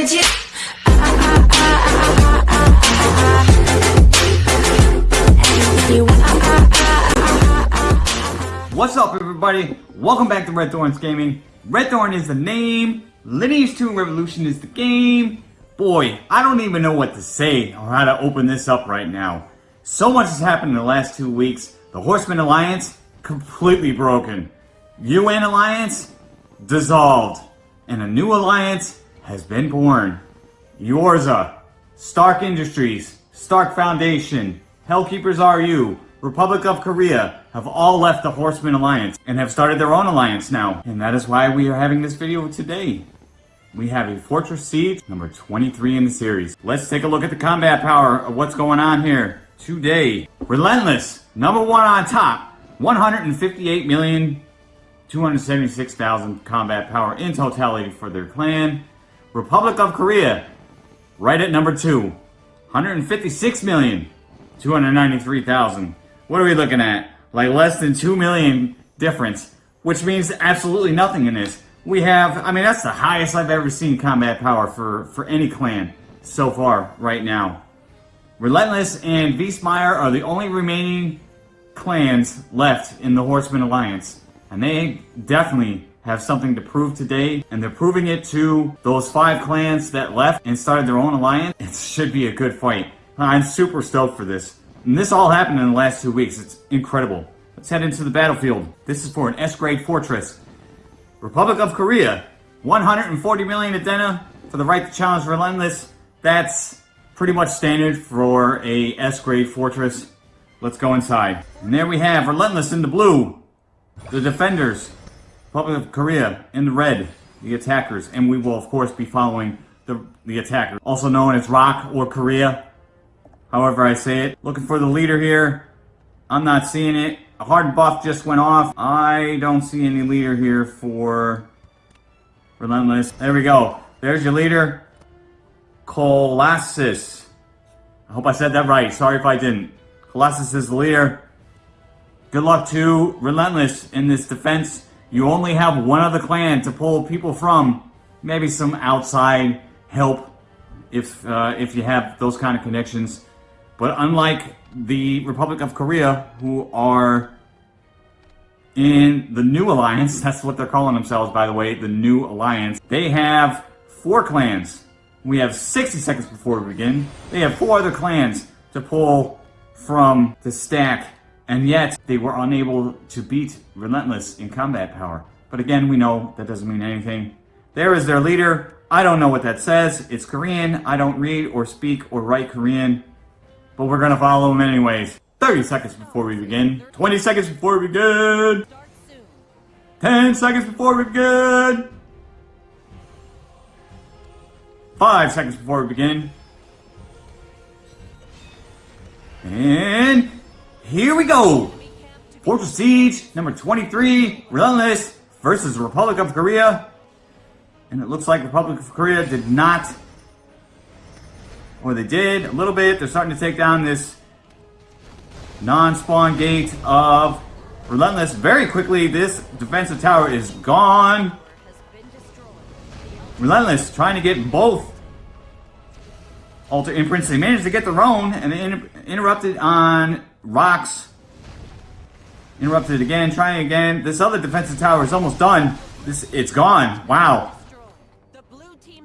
legit. What's up everybody? Welcome back to Red Thorns Gaming. Red Thorn is the name, Lineage 2 Revolution is the game. Boy, I don't even know what to say or how to open this up right now. So much has happened in the last two weeks. The Horseman Alliance, completely broken. UN Alliance, dissolved. And a new alliance has been born. Yorza, Stark Industries, Stark Foundation, Hellkeepers RU, Republic of Korea have all left the Horseman Alliance and have started their own alliance now. And that is why we are having this video today. We have a Fortress Siege, number 23 in the series. Let's take a look at the combat power of what's going on here today. Relentless, number one on top, 158,276,000 combat power in totality for their clan. Republic of Korea, right at number two, 156 million. 293,000. What are we looking at? Like less than 2 million difference, which means absolutely nothing in this. We have, I mean, that's the highest I've ever seen combat power for, for any clan so far right now. Relentless and Beastmire are the only remaining clans left in the Horseman Alliance. And they definitely have something to prove today, and they're proving it to those five clans that left and started their own alliance. It should be a good fight. I'm super stoked for this. And this all happened in the last two weeks. It's incredible. Let's head into the battlefield. This is for an S-grade fortress. Republic of Korea, 140 million Adena for the right to challenge Relentless. That's pretty much standard for a S-grade fortress. Let's go inside. And there we have Relentless in the blue. The defenders. Republic of Korea in the red. The attackers. And we will, of course, be following the, the attacker. Also known as Rock or Korea however I say it. Looking for the leader here. I'm not seeing it. A hard buff just went off. I don't see any leader here for Relentless. There we go. There's your leader. Colossus. I hope I said that right. Sorry if I didn't. Colossus is the leader. Good luck to Relentless in this defense. You only have one other clan to pull people from. Maybe some outside help if uh, if you have those kind of connections. But unlike the Republic of Korea, who are in the New Alliance, that's what they're calling themselves, by the way, the New Alliance, they have four clans. We have 60 seconds before we begin. They have four other clans to pull from the stack, and yet they were unable to beat Relentless in combat power. But again, we know that doesn't mean anything. There is their leader. I don't know what that says. It's Korean. I don't read or speak or write Korean but we're gonna follow him anyways. 30 seconds before we begin. 20 seconds before we begin. 10 seconds before we begin. 5 seconds before we begin. And here we go. Fortress Siege, number 23, Relentless versus Republic of Korea. And it looks like Republic of Korea did not or they did a little bit. They're starting to take down this non-spawn gate of Relentless. Very quickly, this defensive tower is gone. Relentless trying to get both Altar imprints. They managed to get their own and inter interrupted on rocks. Interrupted again, trying again. This other defensive tower is almost done. This It's gone. Wow.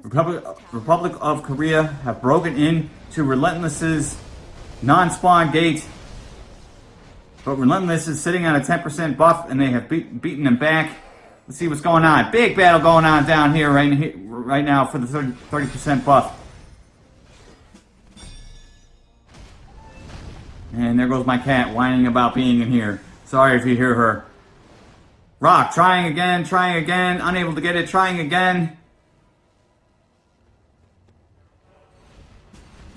Republic, Republic of Korea have broken in to Relentless's non-spawn gate. But Relentless is sitting on a 10% buff and they have beat, beaten them back. Let's see what's going on. Big battle going on down here right, here, right now for the 30, percent buff. And there goes my cat whining about being in here. Sorry if you hear her. Rock, trying again, trying again, unable to get it, trying again.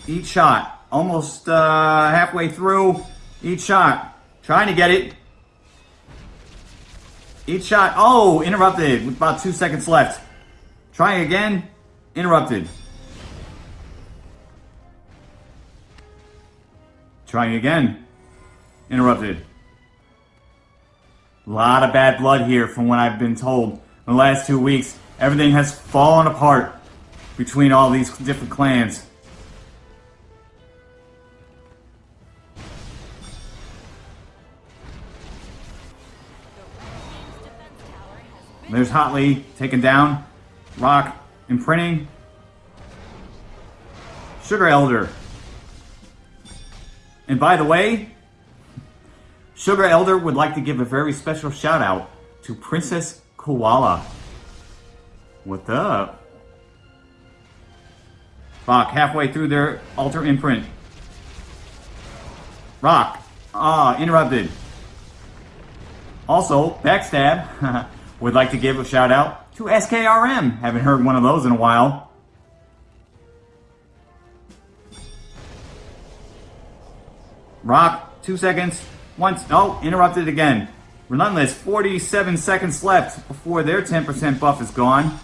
Each shot. Almost uh, halfway through each shot. Trying to get it. Each shot. Oh, interrupted with about two seconds left. Trying again. Interrupted. Trying again. Interrupted. A lot of bad blood here from what I've been told. In the last two weeks, everything has fallen apart between all these different clans. There's Hotly taken down. Rock imprinting. Sugar Elder. And by the way, Sugar Elder would like to give a very special shout out to Princess Koala. What up? Rock halfway through their altar imprint. Rock. Ah, interrupted. Also, Backstab would like to give a shout out to SKRM. Haven't heard one of those in a while. Rock, two seconds. Once, oh, interrupted again. Relentless, 47 seconds left before their 10% buff is gone.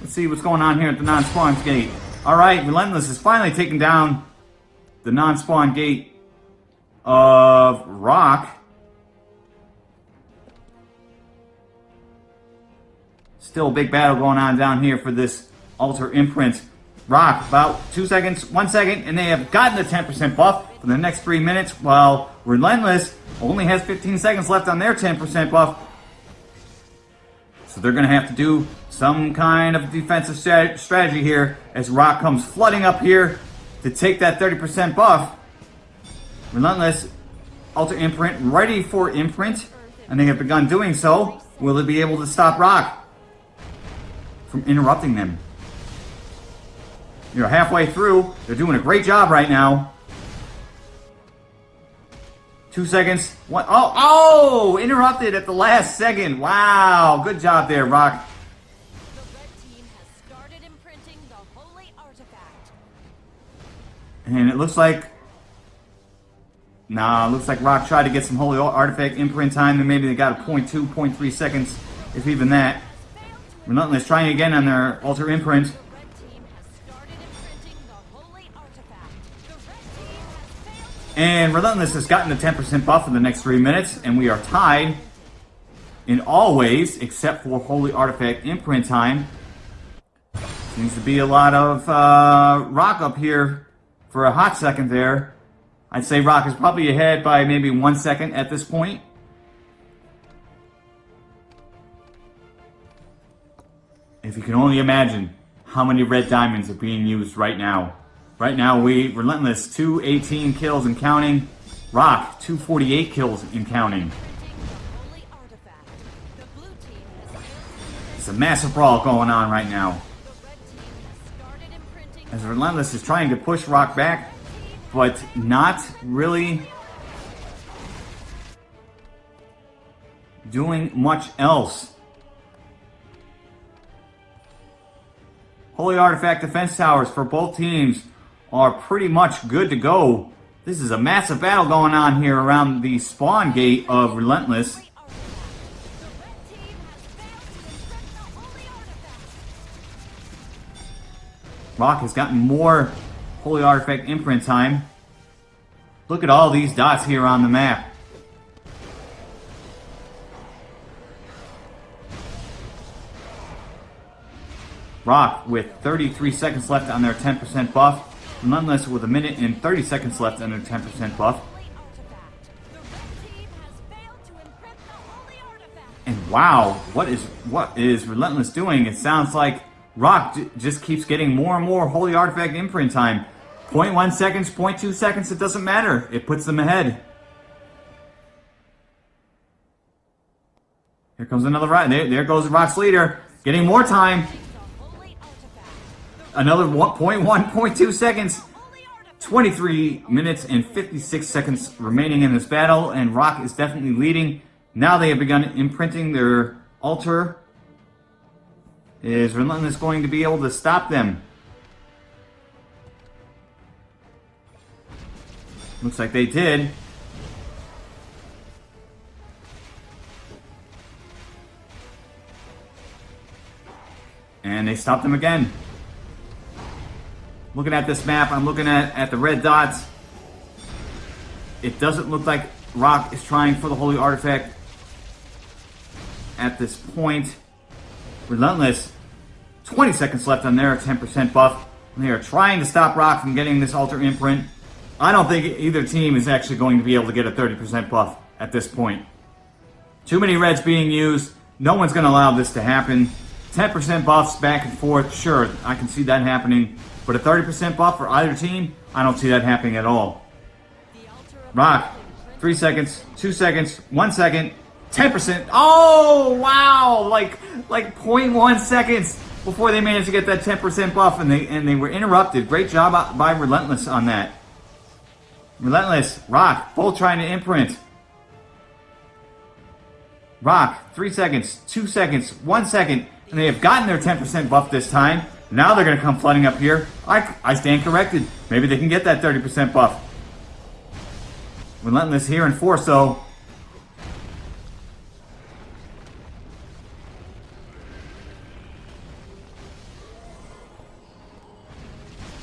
Let's see what's going on here at the non-spawn gate. Alright, Relentless is finally taking down the non-spawn gate of Rock. Still a big battle going on down here for this Altar Imprint. Rock, about two seconds, one second, and they have gotten the 10% buff for the next three minutes, while Relentless only has 15 seconds left on their 10% buff. So they're going to have to do some kind of defensive strategy here as Rock comes flooding up here to take that 30% buff. Relentless, Altar Imprint, ready for Imprint, and they have begun doing so. Will it be able to stop Rock from interrupting them? You're halfway through. They're doing a great job right now. Two seconds. One. Oh, oh! Interrupted at the last second. Wow. Good job there, Rock. The And it looks like... Nah, looks like Rock tried to get some Holy Artifact imprint time, and maybe they got a 0.2, 0.3 seconds, if even that. Relentless trying again on their Altar Imprint. And Relentless has gotten the 10% buff in the next three minutes, and we are tied in all ways, except for Holy Artifact Imprint time. Seems to be a lot of uh, Rock up here for a hot second there. I'd say Rock is probably ahead by maybe one second at this point. If you can only imagine how many red diamonds are being used right now. Right now, we Relentless, 218 kills and counting. Rock, 248 kills and counting. It's a massive brawl going on right now. As Relentless is trying to push Rock back, but not really doing much else. Holy Artifact defense towers for both teams are pretty much good to go. This is a massive battle going on here around the spawn gate of Relentless. Rock has gotten more Holy Artifact imprint time. Look at all these dots here on the map. Rock with 33 seconds left on their 10% buff. Nonetheless, with a minute and 30 seconds left under 10% buff. And wow, what is what is Relentless doing? It sounds like Rock just keeps getting more and more Holy Artifact imprint time. 0.1 seconds, 0.2 seconds, it doesn't matter. It puts them ahead. Here comes another right. There, there goes Rock's leader. Getting more time. Another 1.1, 0.2 seconds. 23 minutes and 56 seconds remaining in this battle, and Rock is definitely leading. Now they have begun imprinting their altar. Is Relentless going to be able to stop them? Looks like they did. And they stopped them again. Looking at this map, I'm looking at, at the red dots. It doesn't look like Rock is trying for the Holy Artifact. at this point. Relentless, 20 seconds left on their 10% buff. They are trying to stop Rock from getting this Altar Imprint. I don't think either team is actually going to be able to get a 30% buff at this point. Too many reds being used. No one's going to allow this to happen. 10% buffs back and forth, sure, I can see that happening. But a 30% buff for either team, I don't see that happening at all. Rock, 3 seconds, 2 seconds, 1 second, 10%. Oh, wow! Like, like 0.1 seconds before they managed to get that 10% buff and they, and they were interrupted. Great job by Relentless on that. Relentless, Rock, both trying to imprint. Rock, 3 seconds, 2 seconds, 1 second, and they have gotten their 10% buff this time. Now they're going to come flooding up here. I, I stand corrected. Maybe they can get that 30% buff. Relentless here in 4 so.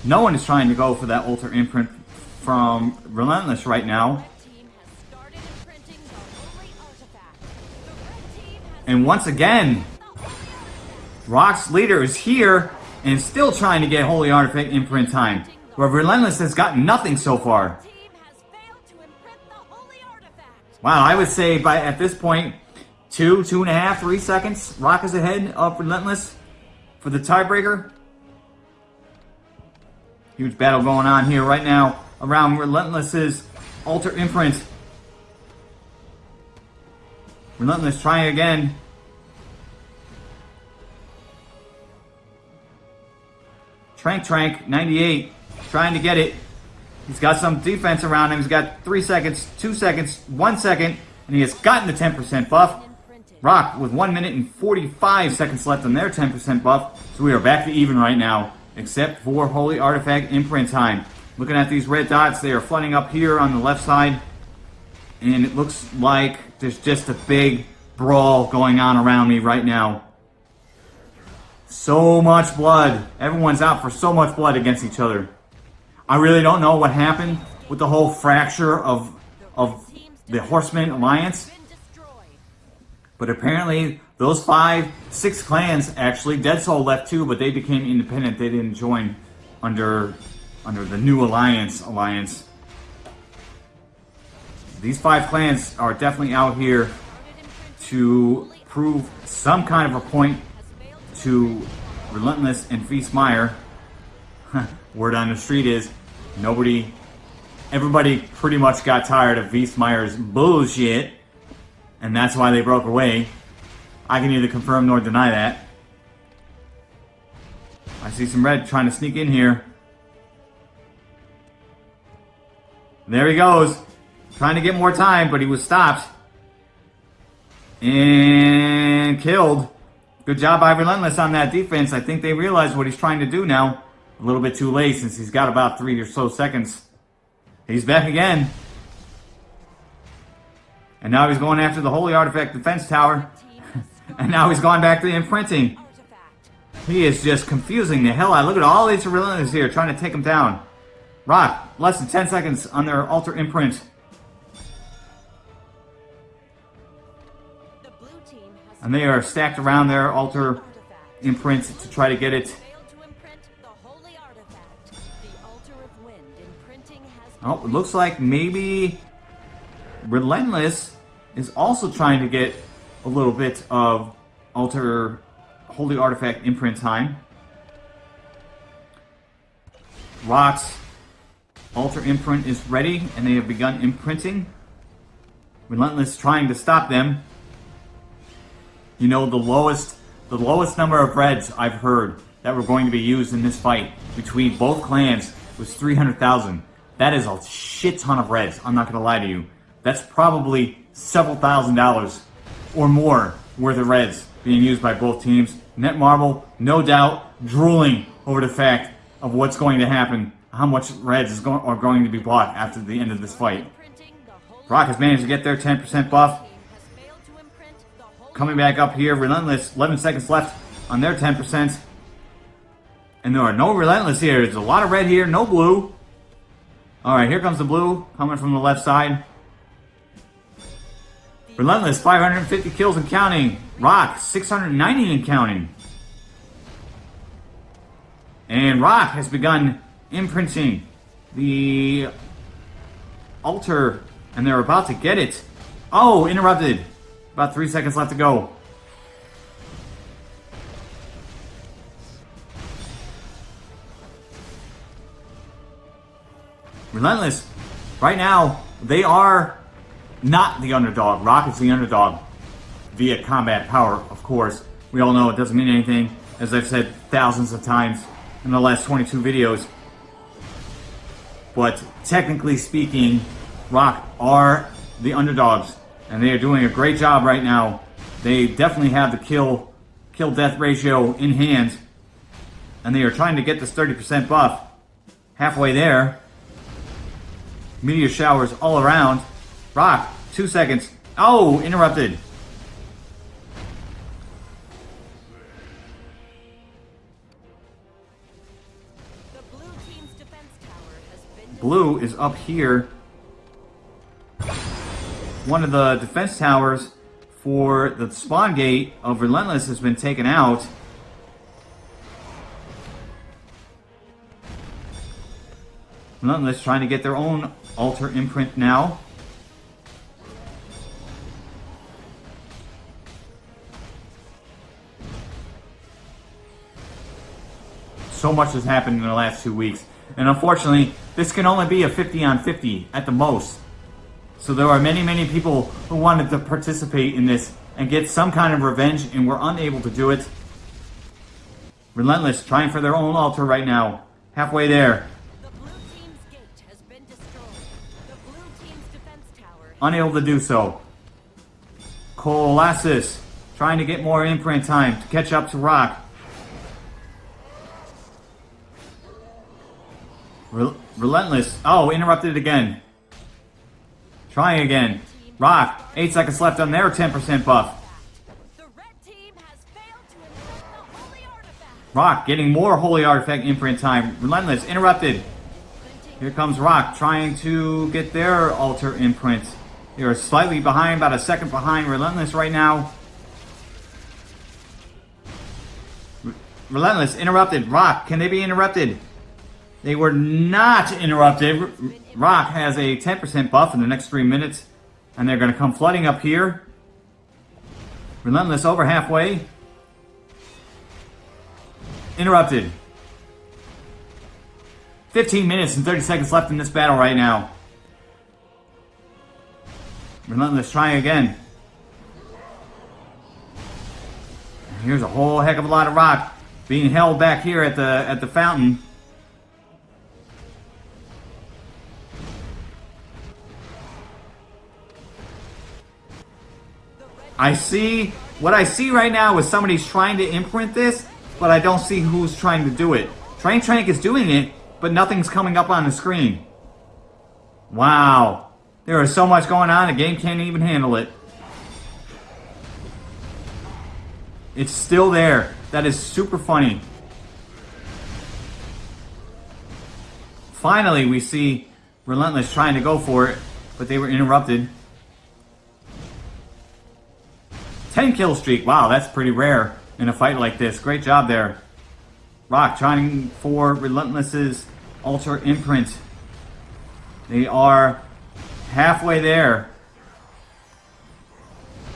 No one is trying to go for that Altar Imprint from Relentless right now. And once again, Rock's leader is here and still trying to get Holy Artifact imprint time. Where Relentless has gotten nothing so far. Wow, I would say by at this point, two, two and a half, three seconds, Rock is ahead of Relentless for the tiebreaker. Huge battle going on here right now around Relentless's Altar Imprint. Relentless trying again. Trank Trank, 98, trying to get it. He's got some defense around him. He's got 3 seconds, 2 seconds, 1 second, and he has gotten the 10% buff. Rock with 1 minute and 45 seconds left on their 10% buff. So we are back to even right now, except for Holy Artifact imprint time. Looking at these red dots, they are flooding up here on the left side. And it looks like there's just a big brawl going on around me right now. So much blood. Everyone's out for so much blood against each other. I really don't know what happened with the whole fracture of of the Horseman Alliance. But apparently, those five, six clans actually, Dead Soul left too, but they became independent. They didn't join under under the new Alliance alliance. These five clans are definitely out here to prove some kind of a point to Relentless and Feastmeyer. Word on the street is nobody, everybody pretty much got tired of Feastmeyer's bullshit, and that's why they broke away. I can neither confirm nor deny that. I see some red trying to sneak in here. There he goes. Trying to get more time, but he was stopped. And killed. Good job by Relentless on that defense. I think they realize what he's trying to do now. A little bit too late since he's got about three or so seconds. He's back again. And now he's going after the Holy Artifact Defense Tower. and now he's gone back to the imprinting. He is just confusing the hell out. Look at all these Relentless here trying to take him down. Rock, less than 10 seconds on their Altar Imprint. And they are stacked around their altar imprint to try to get it. Oh, it looks like maybe Relentless is also trying to get a little bit of altar holy artifact imprint time. Rock's altar imprint is ready and they have begun imprinting. Relentless trying to stop them. You know, the lowest, the lowest number of reds I've heard that were going to be used in this fight between both clans was 300,000. That is a shit ton of reds, I'm not going to lie to you. That's probably several thousand dollars or more worth of reds being used by both teams. Net Netmarble, no doubt, drooling over the fact of what's going to happen, how much reds is going, are going to be bought after the end of this fight. Rock has managed to get their 10% buff. Coming back up here, Relentless, 11 seconds left on their 10%. And there are no Relentless here. There's a lot of red here, no blue. Alright, here comes the blue, coming from the left side. Relentless, 550 kills and counting. Rock, 690 and counting. And Rock has begun imprinting the altar, and they're about to get it. Oh, interrupted. About three seconds left to go. Relentless, right now, they are not the underdog. Rock is the underdog via combat power, of course. We all know it doesn't mean anything, as I've said thousands of times in the last 22 videos. But technically speaking, Rock are the underdogs, and they are doing a great job right now. They definitely have the kill kill death ratio in hand, and they are trying to get this 30% buff. Halfway there, meteor showers all around. Rock, two seconds. Oh, interrupted. Blue is up here. One of the defense towers for the spawn gate of Relentless has been taken out. Relentless trying to get their own altar imprint now. So much has happened in the last two weeks. And unfortunately, this can only be a 50 on 50 at the most. So there are many, many people who wanted to participate in this and get some kind of revenge and were unable to do it. Relentless, trying for their own altar right now. Halfway there. Unable to do so. Colossus, trying to get more imprint time to catch up to Rock. relentless. Oh, interrupted again. Trying again. Rock, 8 seconds left on their 10% buff. Rock getting more Holy Artifact imprint time. Relentless, interrupted. Here comes Rock trying to get their altar imprint. They're slightly behind, about a second behind Relentless right now. Relentless, interrupted. Rock, can they be interrupted? They were not interrupted. Rock has a 10% buff in the next three minutes. And they're going to come flooding up here. Relentless over halfway. Interrupted. 15 minutes and 30 seconds left in this battle right now. Relentless trying again. Here's a whole heck of a lot of rock being held back here at the at the fountain. I see, what I see right now is somebody's trying to imprint this, but I don't see who's trying to do it. Train Trank is doing it, but nothing's coming up on the screen. Wow. There is so much going on, the game can't even handle it. It's still there. That is super funny. Finally, we see Relentless trying to go for it, but they were interrupted. 10 kill streak. Wow, that's pretty rare in a fight like this. Great job there. Rock trying for Relentless's Altar Imprint. They are halfway there.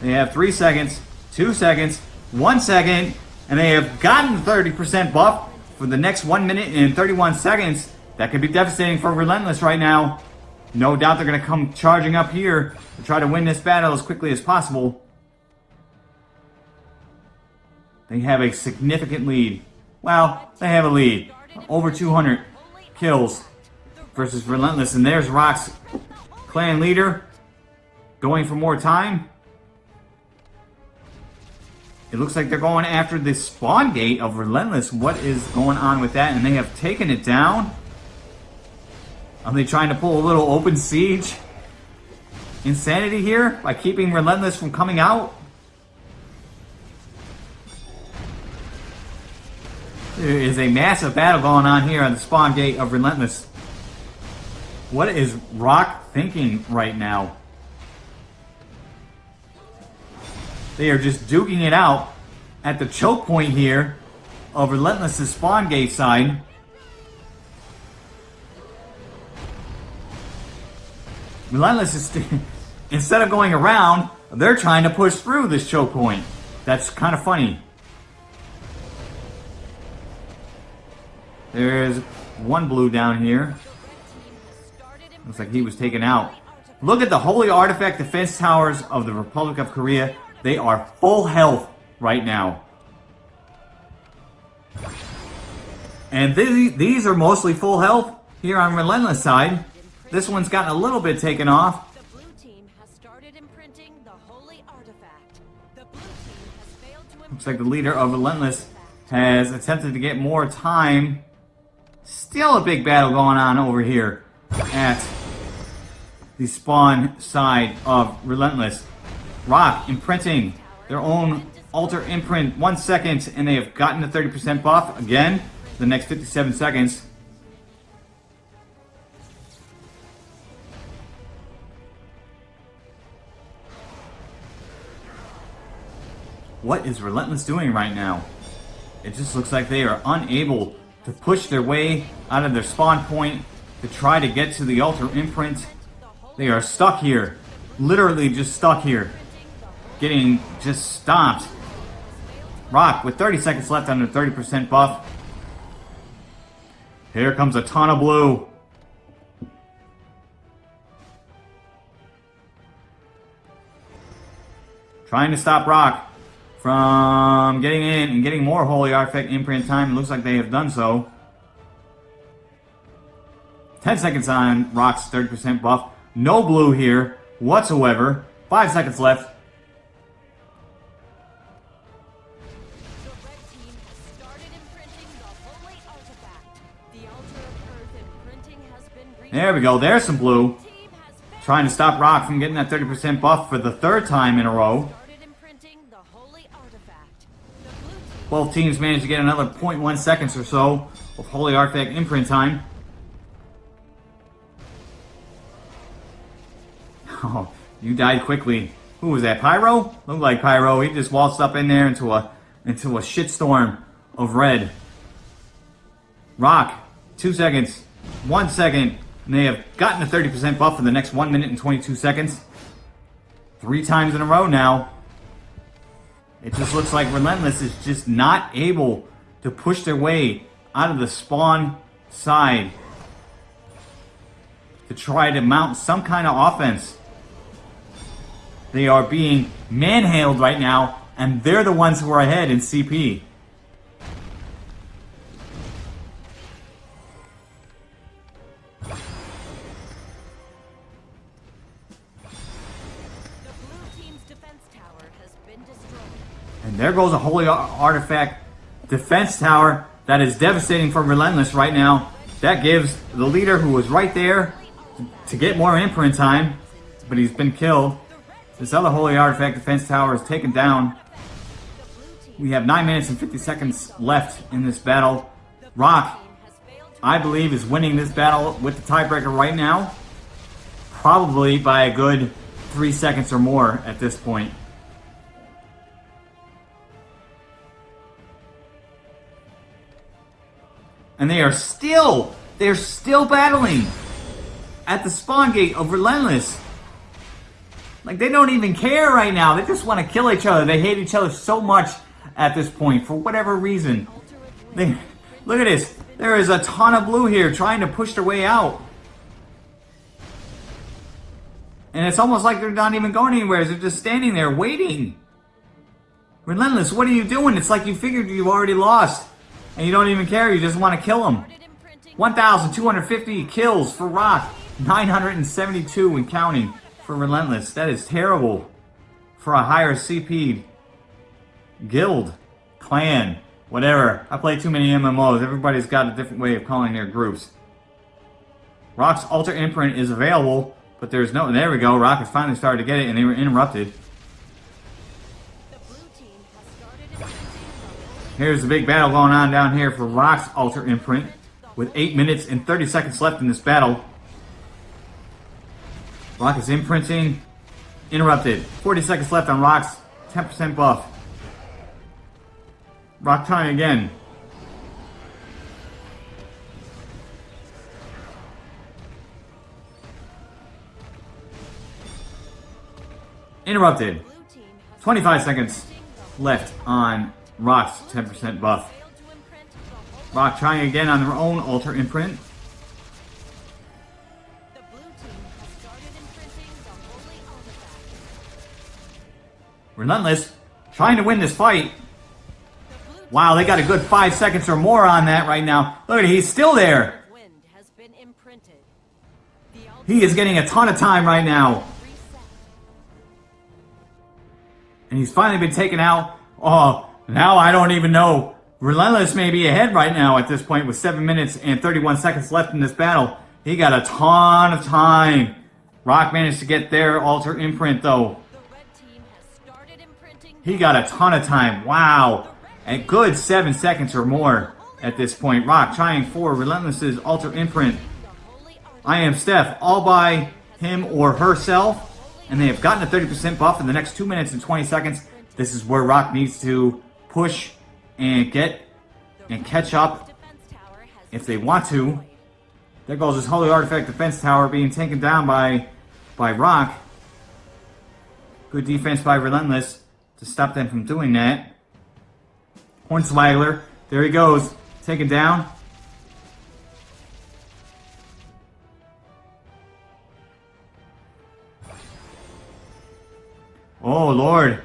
They have 3 seconds, 2 seconds, 1 second, and they have gotten 30% buff for the next 1 minute and 31 seconds. That could be devastating for Relentless right now. No doubt they're going to come charging up here to try to win this battle as quickly as possible. They have a significant lead. Well, they have a lead. Over 200 kills versus Relentless. And there's Rock's clan leader going for more time. It looks like they're going after the spawn gate of Relentless. What is going on with that? And they have taken it down. Are they trying to pull a little open siege? Insanity here by keeping Relentless from coming out? There is a massive battle going on here on the spawn gate of Relentless. What is Rock thinking right now? They are just duking it out at the choke point here of Relentless's spawn gate side. Relentless is instead of going around, they're trying to push through this choke point. That's kind of funny. There's one blue down here. Looks like he was taken out. Look at the Holy Artifact defense towers of the Republic of Korea. They are full health right now. And these, these are mostly full health here on Relentless side. This one's gotten a little bit taken off. Looks like the leader of Relentless has attempted to get more time. Still a big battle going on over here at the spawn side of Relentless. Rock imprinting their own altar imprint one second and they have gotten the 30% buff again the next 57 seconds. What is Relentless doing right now? It just looks like they are unable to push their way out of their spawn point to try to get to the altar imprint. They are stuck here. Literally just stuck here. Getting just stomped. Rock with 30 seconds left under 30% buff. Here comes a ton of blue. Trying to stop Rock from getting in and getting more Holy Artifact imprint time. It looks like they have done so. 10 seconds on Rock's 30% buff. No blue here whatsoever. 5 seconds left. There we go. There's some blue. Trying to stop Rock from getting that 30% buff for the third time in a row. Both teams managed to get another 0.1 seconds or so of Holy Artifact imprint time. Oh, you died quickly. Who was that? Pyro? Looked like Pyro. He just waltzed up in there into a into a shitstorm of red. Rock, two seconds, one second, and they have gotten a 30% buff for the next 1 minute and 22 seconds. Three times in a row now. It just looks like Relentless is just not able to push their way out of the spawn side to try to mount some kind of offense. They are being manhandled right now, and they're the ones who are ahead in CP. There goes a holy artifact defense tower that is devastating for Relentless right now. That gives the leader who was right there to get more imprint time, but he's been killed. This other holy artifact defense tower is taken down. We have 9 minutes and 50 seconds left in this battle. Rock, I believe, is winning this battle with the tiebreaker right now. Probably by a good 3 seconds or more at this point. And they are still, they're still battling at the spawn gate of Relentless. Like, they don't even care right now. They just want to kill each other. They hate each other so much at this point for whatever reason. They, look at this. There is a ton of blue here trying to push their way out. And it's almost like they're not even going anywhere. They're just standing there waiting. Relentless, what are you doing? It's like you figured you've already lost. And you don't even care, you just want to kill him. 1,250 kills for Rock. 972 and counting for Relentless. That is terrible for a higher CP guild, clan, whatever. I play too many MMOs. Everybody's got a different way of calling their groups. Rock's Altar Imprint is available, but there's no... There we go. Rock has finally started to get it, and they were interrupted. Here's the big battle going on down here for Rock's Altar Imprint with 8 minutes and 30 seconds left in this battle. Rock is imprinting. Interrupted. 40 seconds left on Rock's 10% buff. Rock trying again. Interrupted. 25 seconds left on Rock's 10% buff. Rock trying again on their own Altar Imprint. Relentless trying to win this fight. Wow, they got a good five seconds or more on that right now. Look at he's still there. He is getting a ton of time right now. And he's finally been taken out. Oh, now I don't even know. Relentless may be ahead right now at this point with 7 minutes and 31 seconds left in this battle. He got a ton of time. Rock managed to get their altar imprint though. He got a ton of time. Wow. A good 7 seconds or more at this point. Rock trying for Relentless's altar imprint. I am Steph all by him or herself. And they have gotten a 30% buff in the next 2 minutes and 20 seconds. This is where Rock needs to push and get and catch up if they want to. There goes this Holy Artifact Defense Tower being taken down by, by Rock. Good defense by Relentless to stop them from doing that. Hornswaggler, there he goes, taken down. Oh, Lord.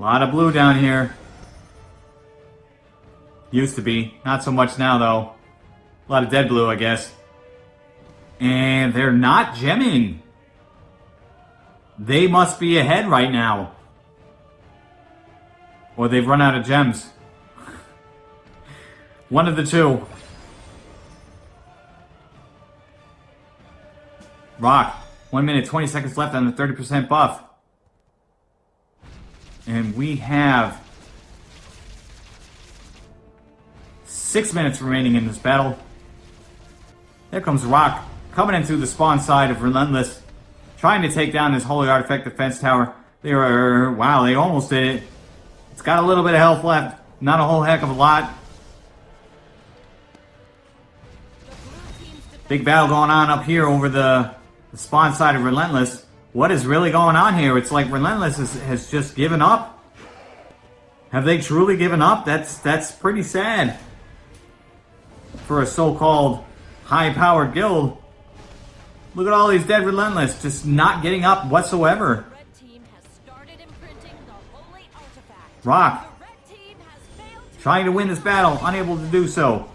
Lot of blue down here. Used to be. Not so much now, though. A lot of dead blue, I guess. And they're not gemming. They must be ahead right now. Or they've run out of gems. One of the two. Rock. 1 minute, 20 seconds left on the 30% buff. And we have 6 minutes remaining in this battle. There comes Rock, coming into the spawn side of Relentless, trying to take down this Holy Artifact Defense Tower. They are, wow, they almost did it. It's got a little bit of health left, not a whole heck of a lot. Big battle going on up here over the the spawn side of Relentless. What is really going on here? It's like Relentless is, has just given up. Have they truly given up? That's that's pretty sad for a so-called high-powered guild. Look at all these dead Relentless just not getting up whatsoever. Rock trying to win this battle, unable to do so.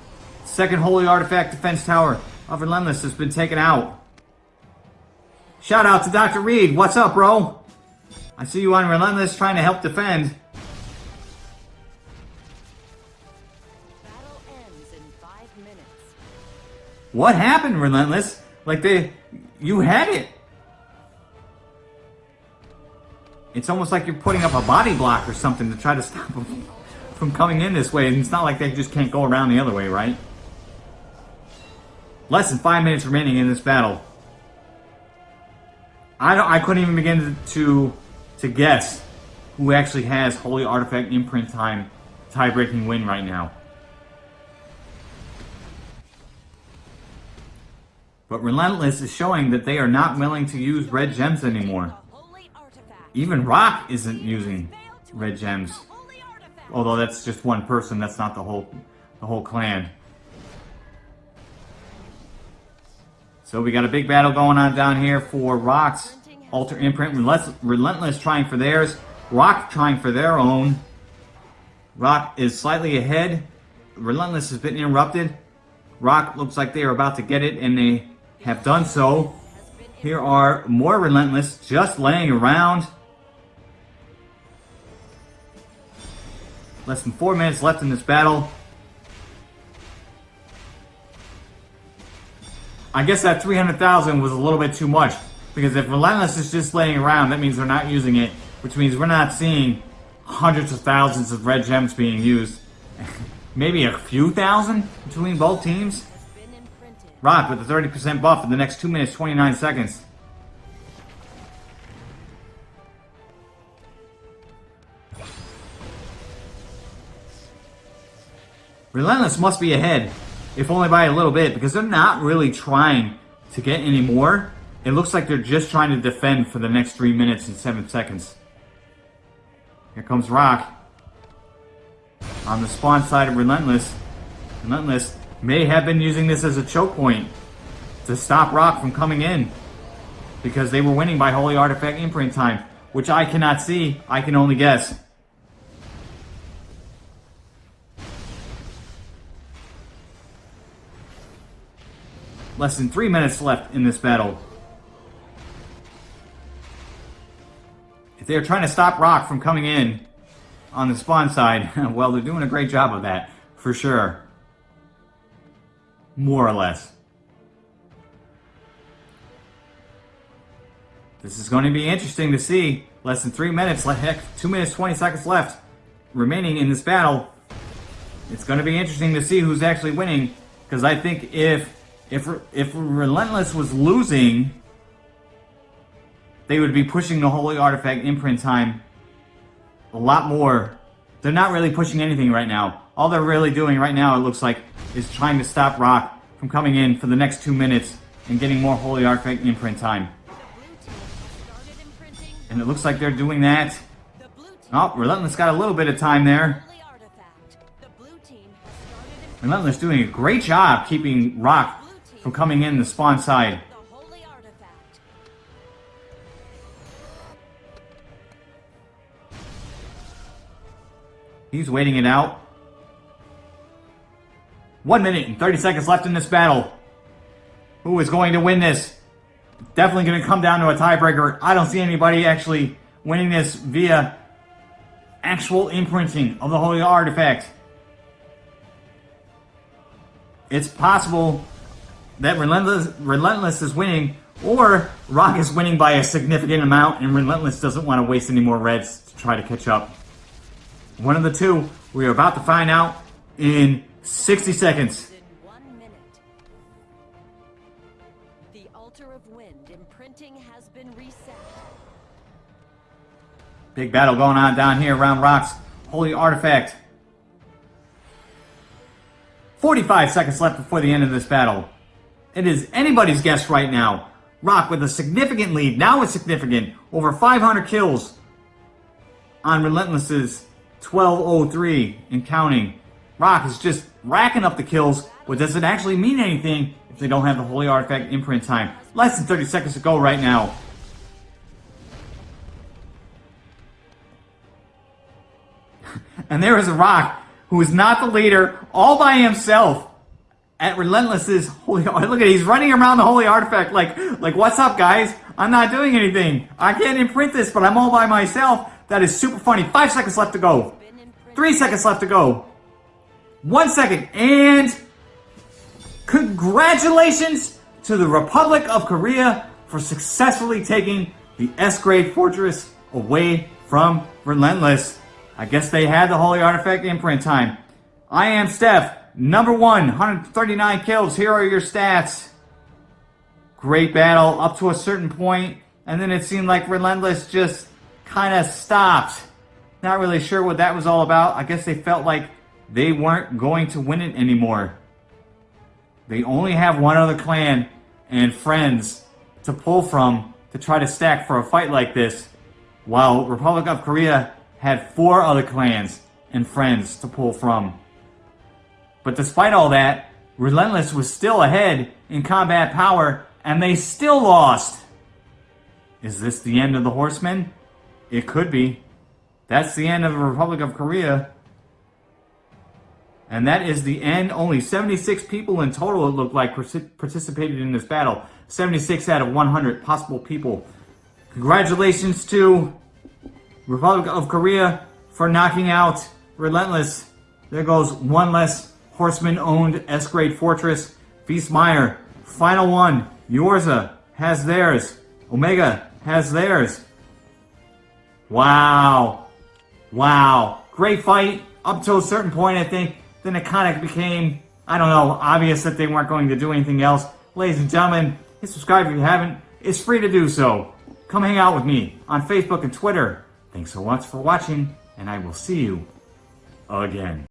Second Holy Artifact Defense Tower of Relentless has been taken out. Shout out to Dr. Reed. What's up, bro? I see you on Relentless trying to help defend. What happened, Relentless? Like they, you had it. It's almost like you're putting up a body block or something to try to stop them from coming in this way. And it's not like they just can't go around the other way, right? Less than five minutes remaining in this battle. I don't, I couldn't even begin to to guess who actually has Holy Artifact imprint time tie-breaking win right now. But Relentless is showing that they are not willing to use red gems anymore. Even Rock isn't using red gems. Although that's just one person, that's not the whole the whole clan. So we got a big battle going on down here for Rock's Altar Imprint. Relentless, Relentless trying for theirs. Rock trying for their own. Rock is slightly ahead. Relentless has been interrupted. Rock looks like they are about to get it, and they have done so. Here are more Relentless just laying around. Less than four minutes left in this battle. I guess that 300,000 was a little bit too much because if Relentless is just laying around, that means they're not using it, which means we're not seeing hundreds of thousands of red gems being used. Maybe a few thousand between both teams. Rock with a 30% buff in the next 2 minutes 29 seconds. Relentless must be ahead if only by a little bit, because they're not really trying to get any more. It looks like they're just trying to defend for the next 3 minutes and 7 seconds. Here comes Rock. On the spawn side of Relentless. Relentless may have been using this as a choke point to stop Rock from coming in. Because they were winning by Holy Artifact imprint time, which I cannot see. I can only guess. Less than three minutes left in this battle. If they're trying to stop Rock from coming in on the spawn side, well, they're doing a great job of that, for sure. More or less. This is going to be interesting to see. Less than three minutes, heck, two minutes, 20 seconds left remaining in this battle. It's going to be interesting to see who's actually winning, because I think if if if Relentless was losing, they would be pushing the Holy Artifact imprint time a lot more. They're not really pushing anything right now. All they're really doing right now, it looks like, is trying to stop Rock from coming in for the next two minutes and getting more Holy Artifact imprint time. And it looks like they're doing that. Oh, Relentless got a little bit of time there. Relentless doing a great job keeping Rock from coming in the spawn side. He's waiting it out. One minute and 30 seconds left in this battle. Who is going to win this? Definitely going to come down to a tiebreaker. I don't see anybody actually winning this via actual imprinting of the Holy Artifact. It's possible that Relentless, Relentless is winning, or Rock is winning by a significant amount, and Relentless doesn't want to waste any more reds to try to catch up. One of the two, we are about to find out in 60 seconds. The altar of wind imprinting has been reset. Big battle going on down here around Rock's Holy Artifact. 45 seconds left before the end of this battle. It is anybody's guess right now. Rock with a significant lead, now it's significant, over 500 kills on Relentless's 1203 and counting. Rock is just racking up the kills, but does it actually mean anything if they don't have the Holy Artifact imprint time? Less than 30 seconds to go right now. and there is a Rock who is not the leader all by himself at Relentless's holy look at he's running around the holy artifact like like what's up guys? I'm not doing anything. I can't imprint this but I'm all by myself. That is super funny. Five seconds left to go. Three seconds left to go. One second and congratulations to the Republic of Korea for successfully taking the S-grade fortress away from Relentless. I guess they had the holy artifact imprint time. I am Steph Number one, 139 kills. Here are your stats. Great battle up to a certain point, and then it seemed like Relentless just kind of stopped. Not really sure what that was all about. I guess they felt like they weren't going to win it anymore. They only have one other clan and friends to pull from to try to stack for a fight like this, while Republic of Korea had four other clans and friends to pull from. But despite all that, Relentless was still ahead in combat power, and they still lost. Is this the end of the Horsemen? It could be. That's the end of the Republic of Korea. And that is the end. Only 76 people in total, it looked like, participated in this battle. 76 out of 100 possible people. Congratulations to Republic of Korea for knocking out Relentless. There goes one less Horseman-owned S-grade fortress. Feastmeyer, final one. Yorza has theirs. Omega has theirs. Wow. Wow. Great fight up to a certain point, I think. Then of became, I don't know, obvious that they weren't going to do anything else. Ladies and gentlemen, hit subscribe if you haven't. It's free to do so. Come hang out with me on Facebook and Twitter. Thanks so much for watching, and I will see you again.